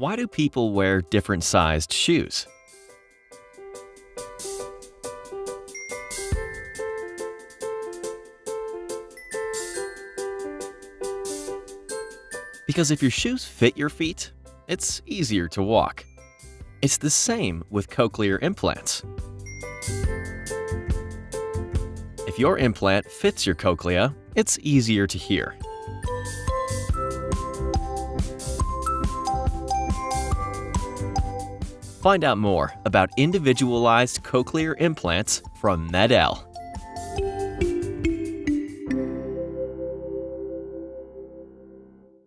Why do people wear different sized shoes? Because if your shoes fit your feet, it's easier to walk. It's the same with cochlear implants. If your implant fits your cochlea, it's easier to hear. Find out more about individualized cochlear implants from MED-EL.